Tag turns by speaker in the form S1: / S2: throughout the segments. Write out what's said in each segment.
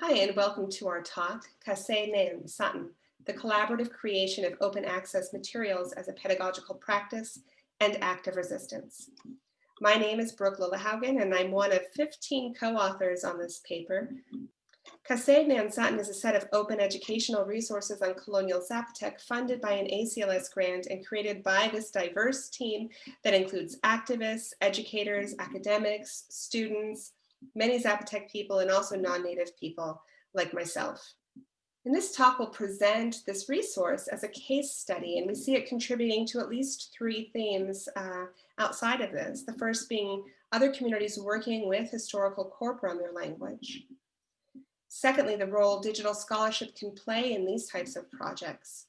S1: Hi, and welcome to our talk, Caseidyneen Saen, the collaborative creation of open access materials as a pedagogical practice and act of resistance. My name is Brook Lillehaugen, and I'm one of 15 co-authors on this paper. Caseidyneen Saen is a set of open educational resources on colonial Zapotec funded by an ACLS grant and created by this diverse team that includes activists, educators, academics, students, many Zapotec people and also non-native people like myself. And this talk will present this resource as a case study, and we see it contributing to at least three themes uh, outside of this. The first being other communities working with historical corpora on their language. Secondly, the role digital scholarship can play in these types of projects.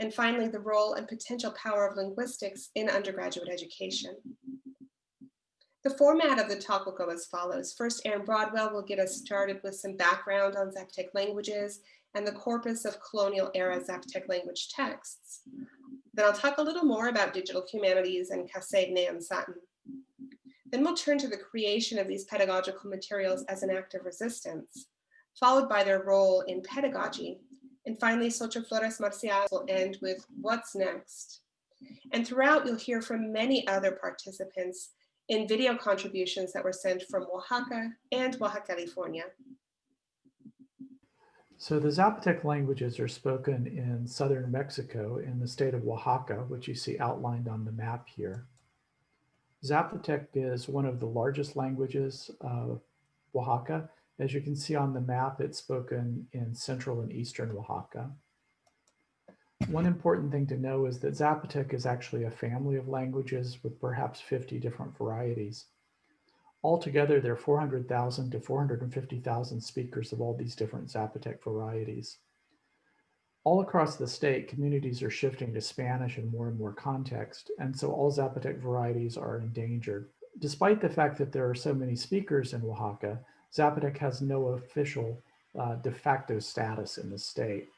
S1: And finally, the role and potential power of linguistics in undergraduate education. The format of the talk will go as follows. First, Aaron Broadwell will get us started with some background on Zapotec languages and the corpus of colonial era Zapotec language texts. Then I'll talk a little more about digital humanities and Caseidyneen Saen. Then we'll turn to the creation of these pedagogical materials as an act of resistance, followed by their role in pedagogy. And finally, Xochitl Flores Marcial will end with what's next. And throughout, you'll hear from many other participants in video contributions that were sent from Oaxaca and Baja California.
S2: So the Zapotec languages are spoken in southern Mexico in the state of Oaxaca, which you see outlined on the map here. Zapotec is one of the largest languages of Oaxaca. As you can see on the map, it's spoken in central and eastern Oaxaca. One important thing to know is that Zapotec is actually a family of languages with perhaps 50 different varieties. Altogether, there are 400,000 to 450,000 speakers of all these different Zapotec varieties. All across the state, communities are shifting to Spanish in more and more context, and so all Zapotec varieties are endangered. Despite the fact that there are so many speakers in Oaxaca, Zapotec has no official uh, de facto status in the state.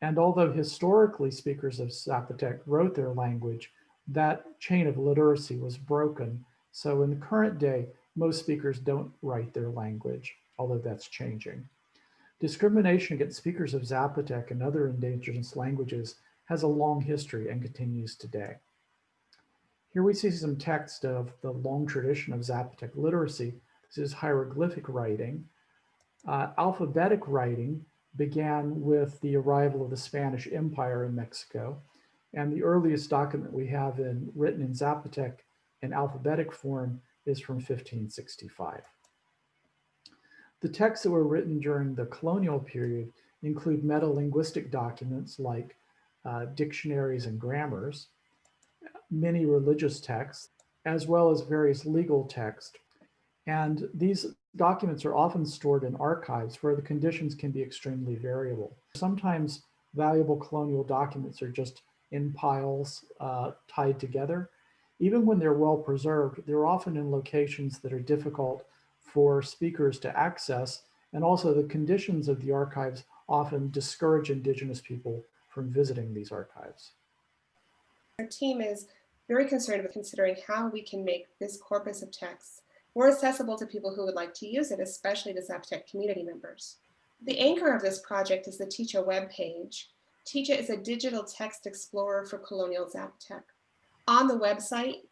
S2: And although historically speakers of Zapotec wrote their language, that chain of literacy was broken. So in the current day, most speakers don't write their language, although that's changing. Discrimination against speakers of Zapotec and other indigenous languages has a long history and continues today. Here we see some text of the long tradition of Zapotec literacy. This is hieroglyphic writing. Uh, alphabetic writing began with the arrival of the Spanish Empire in Mexico. And the earliest document we have in written in Zapotec in alphabetic form is from 1565. The texts that were written during the colonial period include metalinguistic documents like uh, dictionaries and grammars, many religious texts, as well as various legal texts. And these Documents are often stored in archives where the conditions can be extremely variable. Sometimes valuable colonial documents are just in piles uh, tied together. Even when they're well preserved, they're often in locations that are difficult for speakers to access. And also the conditions of the archives often discourage indigenous people from visiting these archives.
S1: Our team is very concerned with considering how we can make this corpus of texts more accessible to people who would like to use it, especially the Zapotec community members. The anchor of this project is the Ticha webpage. Ticha is a digital text explorer for colonial Zapotec. On the website,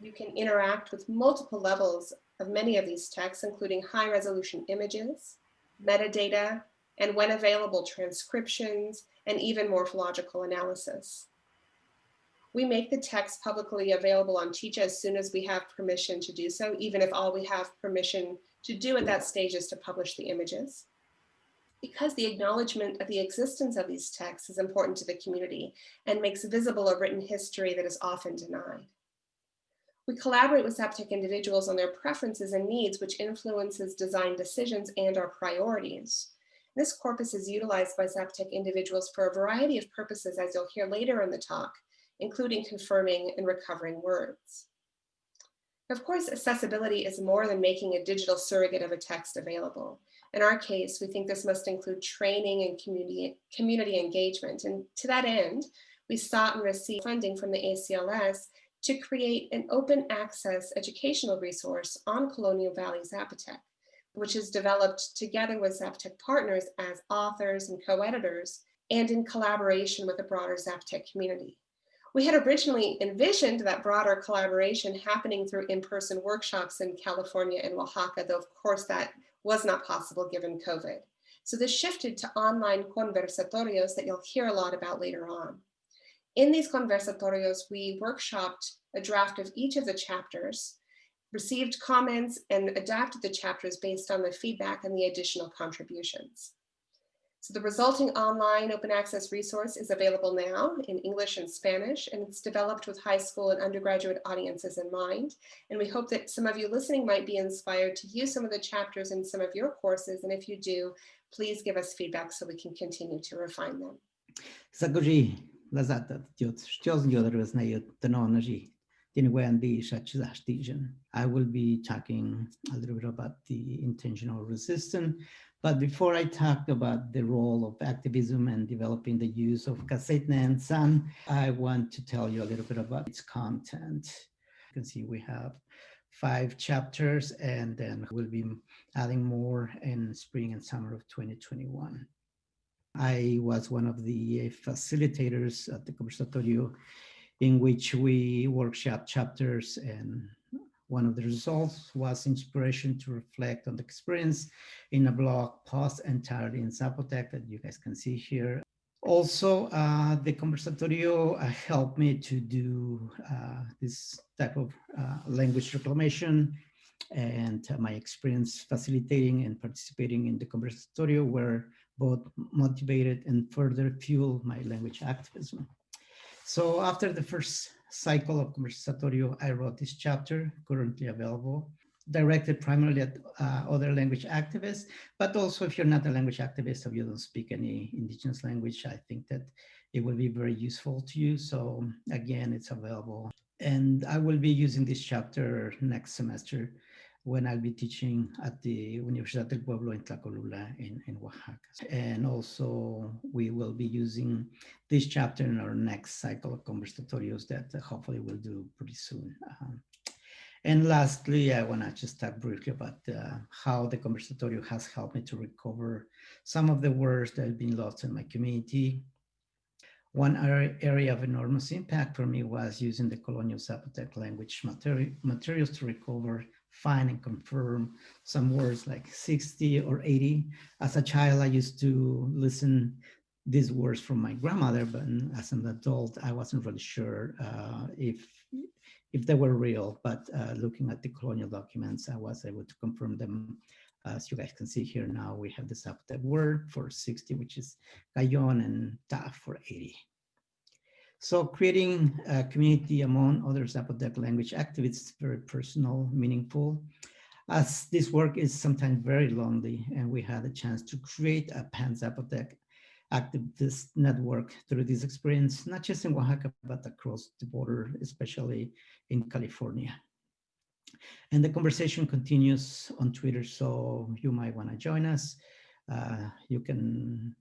S1: you can interact with multiple levels of many of these texts, including high resolution images, metadata, and when available, transcriptions, and even morphological analysis. We make the text publicly available on Ticha as soon as we have permission to do so, even if all we have permission to do at that stage is to publish the images. Because the acknowledgement of the existence of these texts is important to the community and makes visible a written history that is often denied. We collaborate with Zapotec individuals on their preferences and needs, which influences design decisions and our priorities. This corpus is utilized by Zapotec individuals for a variety of purposes, as you'll hear later in the talk, including confirming and recovering words. Of course, accessibility is more than making a digital surrogate of a text available. In our case, we think this must include training and community, community engagement. And to that end, we sought and received funding from the ACLS to create an open access educational resource on Colonial Valley Zapotec, which is developed together with Zapotec partners as authors and co-editors and in collaboration with the broader Zapotec community. We had originally envisioned that broader collaboration happening through in-person workshops in California and Oaxaca, though of course that was not possible given COVID. So this shifted to online conversatorios that you'll hear a lot about later on. In these conversatorios, we workshopped a draft of each of the chapters, received comments and adapted the chapters based on the feedback and the additional contributions. So the resulting online open access resource is available now in English and Spanish, and it's developed with high school and undergraduate audiences in mind. And we hope that some of you listening might be inspired to use some of the chapters in some of your courses. And if you do, please give us feedback so we can continue to refine them.
S3: Sagoji, lazata, jot, shtios nyodarwas na yot, tanonaji. I will be talking a little bit about the intentional resistance. But before I talk about the role of activism and developing the use of Caseidyneen Saen, I want to tell you a little bit about its content. You can see we have five chapters and then we'll be adding more in spring and summer of 2021. I was one of the facilitators at the Conversatorio in which we workshop chapters and one of the results was inspiration to reflect on the experience in a blog post entirely in Zapotec that you guys can see here. Also, uh, the Conversatorio uh, helped me to do uh, this type of uh, language reclamation and my experience facilitating and participating in the Conversatorio were both motivated and further fueled my language activism. So after the first cycle of Conversatorio, I wrote this chapter, currently available, directed primarily at uh, other language activists, but also if you're not a language activist or you don't speak any indigenous language, I think that it will be very useful to you. So again, it's available. And I will be using this chapter next semester when I'll be teaching at the Universidad del Pueblo in Tlacolula in, in Oaxaca. And also we will be using this chapter in our next cycle of conversatorios that hopefully we'll do pretty soon. Um, and lastly, I want to just talk briefly about uh, how the conversatorio has helped me to recover some of the words that have been lost in my community. One area of enormous impact for me was using the colonial Zapotec language materi materials to recover find and confirm some words like 60 or 80. As a child, I used to listen these words from my grandmother, but as an adult, I wasn't really sure uh, if if they were real, but uh, looking at the colonial documents, I was able to confirm them. As you guys can see here now, we have the Zapotec word for 60, which is gayon, and ta for 80. So creating a community among other Zapotec language activists, is very personal, meaningful, as this work is sometimes very lonely and we had a chance to create a pan-Zapotec activist network through this experience, not just in Oaxaca, but across the border, especially in California. And the conversation continues on Twitter, so you might want to join us. Uh, you can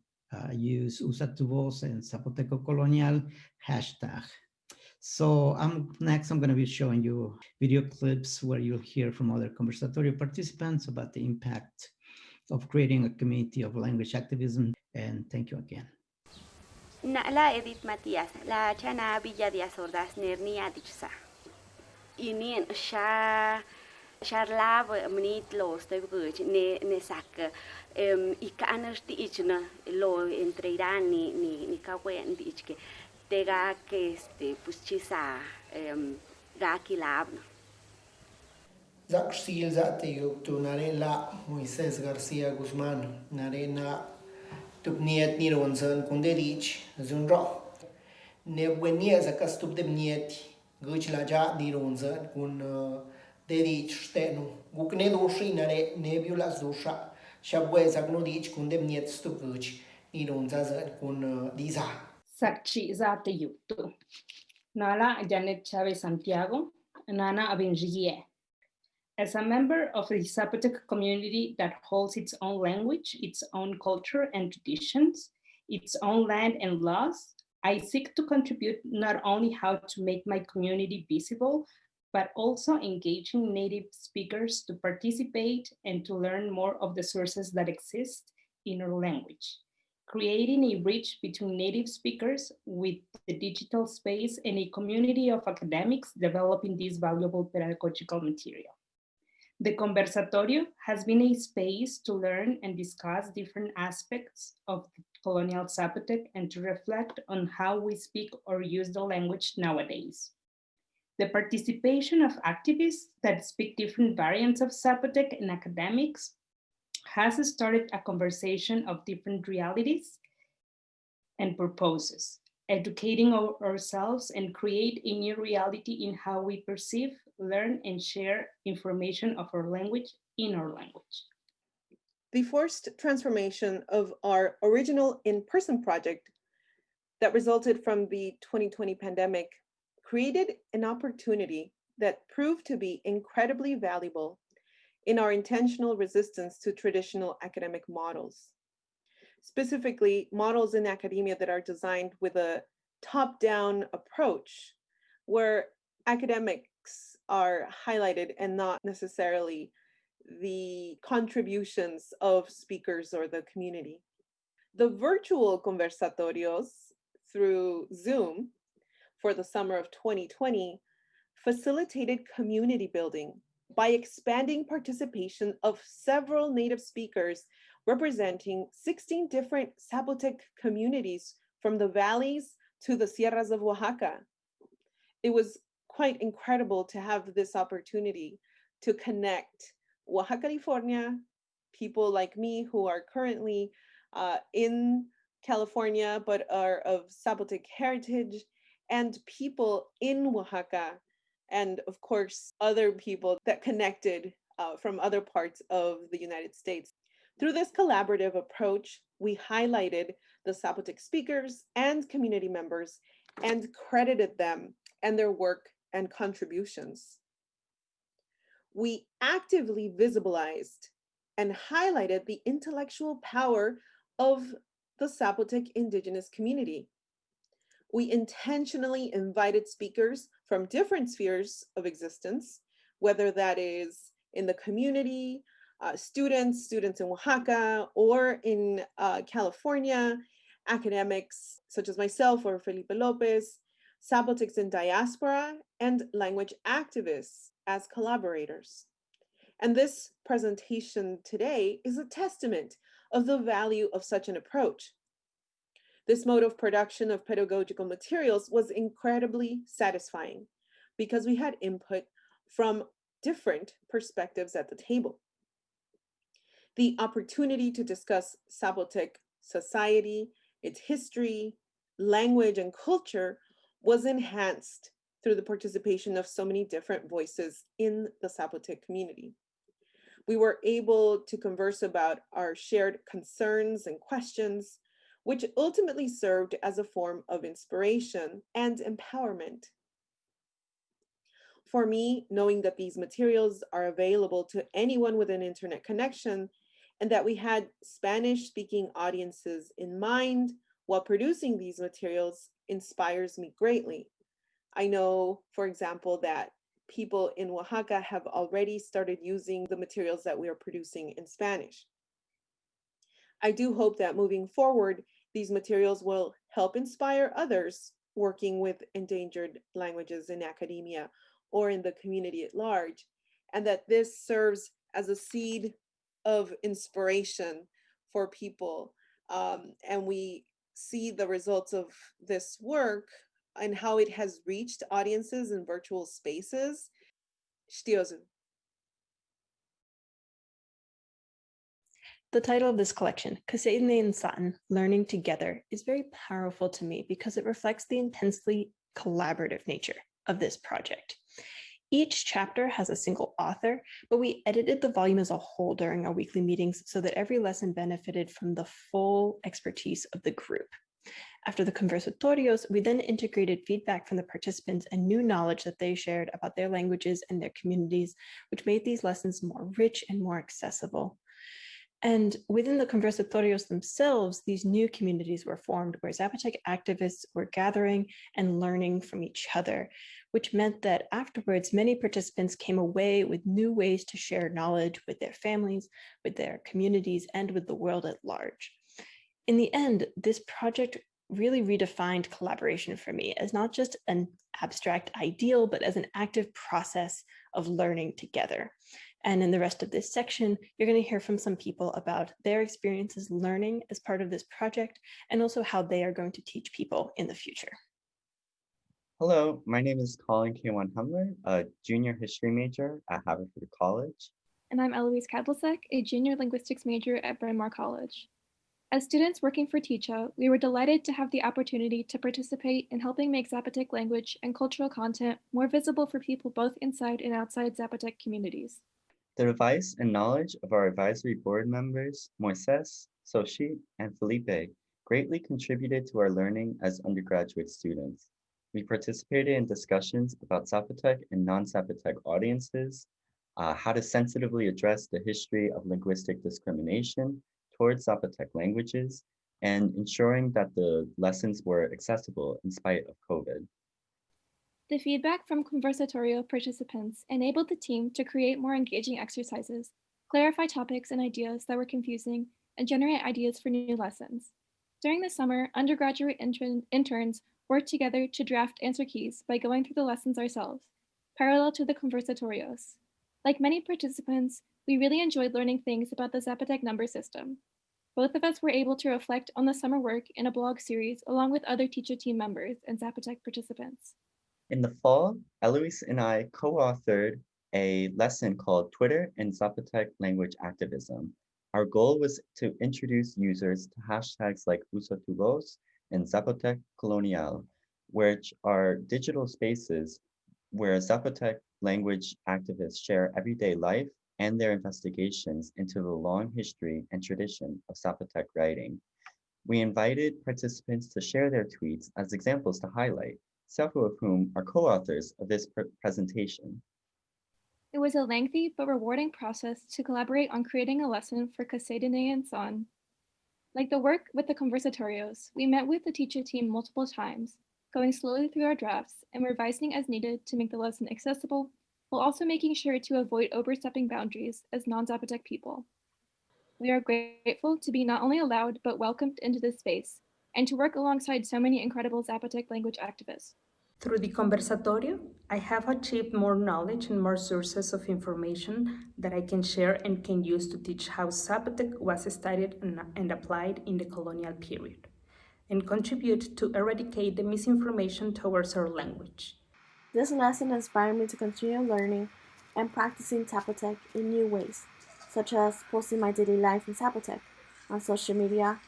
S3: use Usa tu voz and Zapoteco Colonial hashtag. So um, next, I'm going to be showing you video clips where you'll hear from other conversatorio participants about the impact of creating a community of language activism. And thank you again.
S4: La Edith Matias, la chana Villa de Azordas Nernia Dichsa. Inien sha charlaba mnit los te guch ne ne sak em i kanas ti ichna lo entre Irán ni ni ni kawen dichke te ga que este pues chisa em ga kilabna
S5: Zaksil zate yuktu narela Moises García Guzmán narena tupniet nironzan kunderich zunro ne buenia zakas tup de mniet guch la ni ronzan kun uh, rich stenu gukne doshi nare ne biula Shabwe zakno dich kun dem niet stupuch ni don za za kun eh, diza.
S6: Sakchi za te yuktu. Nala Janet Chavez Santiago, Nana Abenjie. As a member of the Zapotec community that holds its own language, its own culture and traditions, its own land and laws, I seek to contribute not only how to make my community visible, but also engaging native speakers to participate and to learn more of the sources that exist in our language, creating a bridge between native speakers with the digital space and a community of academics developing this valuable pedagogical material. The Conversatorio has been a space to learn and discuss different aspects of colonial Zapotec and to reflect on how we speak or use the language nowadays. The participation of activists that speak different variants of Zapotec and academics has started a conversation of different realities and purposes, educating our- ourselves and create a new reality in how we perceive, learn, and share information of our language in our language.
S7: The forced transformation of our original in-person project that resulted from the 2020 pandemic created an opportunity that proved to be incredibly valuable in our intentional resistance to traditional academic models. Specifically, models in academia that are designed with a top-down approach where academics are highlighted and not necessarily the contributions of speakers or the community. The virtual conversatorios through Zoom for the summer of 2020 facilitated community building by expanding participation of several native speakers representing 16 different Zapotec communities from the valleys to the sierras of Oaxaca. It was quite incredible to have this opportunity to connect Oaxaca, California, people like me who are currently uh, in California but are of Zapotec heritage, and people in Oaxaca, and of course, other people that connected uh, from other parts of the United States. Through this collaborative approach, we highlighted the Zapotec speakers and community members and credited them and their work and contributions we actively visibilized and highlighted the intellectual power of the Zapotec indigenous community. We intentionally invited speakers from different spheres of existence, whether that is in the community, uh, students, students in Oaxaca, or in uh, California, academics such as myself or Felipe Lopez, Zapotecs in diaspora, and language activists as collaborators. And this presentation today is a testament of the value of such an approach. This mode of production of pedagogical materials was incredibly satisfying because we had input from different perspectives at the table. The opportunity to discuss Zapotec society, its history, language, and culture was enhanced through the participation of so many different voices in the Zapotec community. We were able to converse about our shared concerns and questions, which ultimately served as a form of inspiration and empowerment. For me, knowing that these materials are available to anyone with an internet connection and that we had Spanish speaking audiences in mind while producing these materials inspires me greatly. I know, for example, that people in Oaxaca have already started using the materials that we are producing in Spanish. I do hope that moving forward, these materials will help inspire others working with endangered languages in academia or in the community at large, and that this serves as a seed of inspiration for people. Um, and we see the results of this work and how it has reached audiences in virtual spaces. Shtiozu.
S8: The title of this collection, Caseidyneen Saen, Learning Together, is very powerful to me because it reflects the intensely collaborative nature of this project. Each chapter has a single author, but we edited the volume as a whole during our weekly meetings so that every lesson benefited from the full expertise of the group. After the conversatorios, we then integrated feedback from the participants and new knowledge that they shared about their languages and their communities, which made these lessons more rich and more accessible. And within the conversatorios themselves, these new communities were formed where Zapotec activists were gathering and learning from each other, which meant that afterwards, many participants came away with new ways to share knowledge with their families, with their communities, and with the world at large. In the end, this project really redefined collaboration for me as not just an abstract ideal, but as an active process of learning together. And in the rest of this section, you're going to hear from some people about their experiences learning as part of this project, and also how they are going to teach people in the future.
S9: Hello, my name is Colin K1 Humler, a junior history major at Haverford College.
S10: And I'm Eloise Kadlasek, a junior linguistics major at Bryn Mawr College. As students working for Ticha, we were delighted to have the opportunity to participate in helping make Zapotec language and cultural content more visible for people both inside and outside Zapotec communities.
S9: The advice and knowledge of our advisory board members, Moises, Soshi, and Felipe, greatly contributed to our learning as undergraduate students. We participated in discussions about Zapotec and non-Zapotec audiences, uh, how to sensitively address the history of linguistic discrimination towards Zapotec languages, and ensuring that the lessons were accessible in spite of COVID.
S10: The feedback from Conversatorio participants enabled the team to create more engaging exercises, clarify topics and ideas that were confusing, and generate ideas for new lessons. During the summer, undergraduate intern interns worked together to draft answer keys by going through the lessons ourselves, parallel to the Conversatorios. Like many participants, we really enjoyed learning things about the Zapotec number system. Both of us were able to reflect on the summer work in a blog series along with other Ticha team members and Zapotec participants.
S9: In the fall, Eloise and I co-authored a lesson called Twitter and Zapotec Language Activism. Our goal was to introduce users to hashtags like Usatubos and Zapotec Colonial, which are digital spaces where Zapotec language activists share everyday life and their investigations into the long history and tradition of Zapotec writing. We invited participants to share their tweets as examples to highlight, several of whom are co-authors of this pr presentation.
S10: It was a lengthy but rewarding process to collaborate on creating a lesson for Caseidyneen Saen. Like the work with the Conversatorios, we met with the Ticha team multiple times, going slowly through our drafts and revising as needed to make the lesson accessible, while also making sure to avoid overstepping boundaries as non-Zapotec people. We are grateful to be not only allowed, but welcomed into this space, and to work alongside so many incredible Zapotec language activists.
S11: Through the Conversatorio, I have achieved more knowledge and more sources of information that I can share and can use to teach how Zapotec was studied and applied in the colonial period, and contribute to eradicate the misinformation towards our language.
S12: This lesson inspired me to continue learning and practicing Zapotec in new ways, such as posting my daily life in Zapotec on social media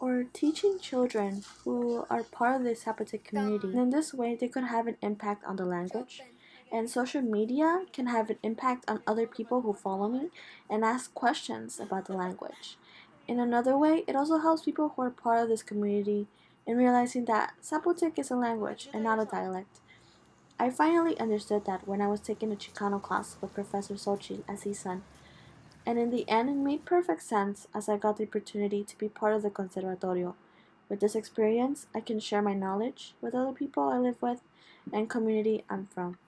S12: or teaching children who are part of the Zapotec community. And in this way, they could have an impact on the language. And social media can have an impact on other people who follow me and ask questions about the language. In another way, it also helps people who are part of this community in realizing that Zapotec is a language and not a dialect. I finally understood that when I was taking a Chicano class with Professor his son, and in the end it made perfect sense as I got the opportunity to be part of the Conservatorio. With this experience, I can share my knowledge with other people I live with and community I'm from.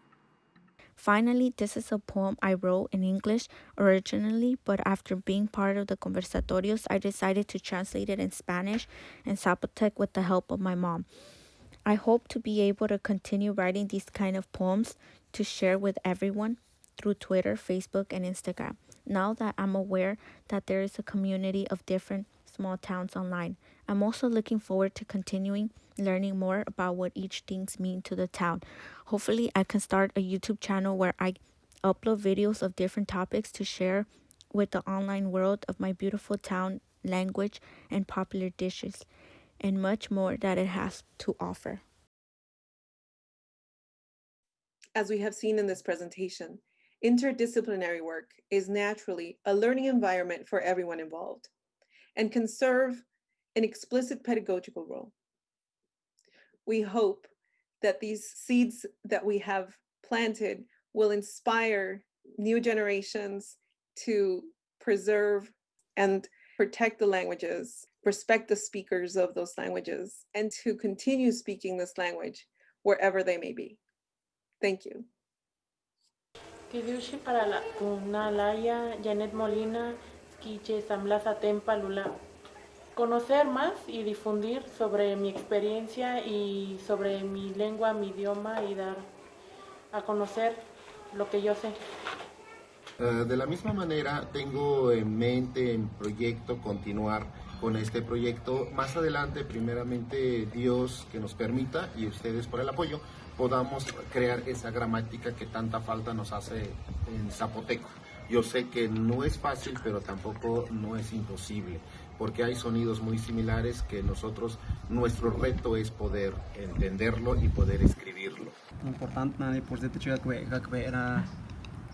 S13: Finally, this is a poem I wrote in English originally, but after being part of the conversatorios, I decided to translate it in Spanish and Zapotec with the help of my mom. I hope to be able to continue writing these kind of poems to share with everyone through Twitter, Facebook, and Instagram now that I'm aware that there is a community of different small towns online. I'm also looking forward to continuing learning more about what each things mean to the town. Hopefully, I can start a YouTube channel where I upload videos of different topics to share with the online world of my beautiful town, language, and popular dishes, and much more that it has to offer.
S7: As we have seen in this presentation, Interdisciplinary work is naturally a learning environment for everyone involved and can serve an explicit pedagogical role. We hope that these seeds that we have planted will inspire new generations to preserve and protect the languages, respect the speakers of those languages, and to continue speaking this language wherever they may be. Thank you.
S14: Kidushi para la Kunalaya, Janet Molina, Skiche, Samlaza Tempa, Lula. Conocer más y difundir sobre mi experiencia y sobre mi lengua, mi idioma y dar a conocer lo que yo sé.
S15: Uh, de la misma manera, tengo en mente en proyecto continuar con este proyecto. Más adelante, primeramente, Dios que nos permita y ustedes por el apoyo, podamos crear esa gramática que tanta falta nos hace en zapoteco. Yo sé que no es fácil, pero tampoco no es imposible, porque hay sonidos muy similares que nosotros, nuestro reto es poder entenderlo y poder escribirlo.
S16: Importante, por era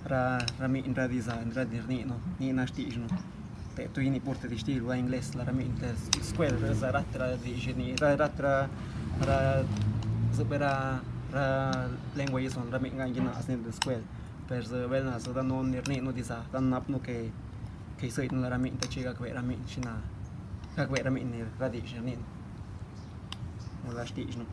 S16: ra rami in radiza in radir ni no ni na stig no te tu ini porte di stil wa ingles la rami in square ra za ratra di geni ra ratra ra lengua yi son ra mi ngang yin as ni de skuel per ze bel na so dan on nirni no disa dan nap no ke ke so yin ra mi ta chiga kwe ra mi china ka kwe ra mi ni ra di shin ni mo la sti no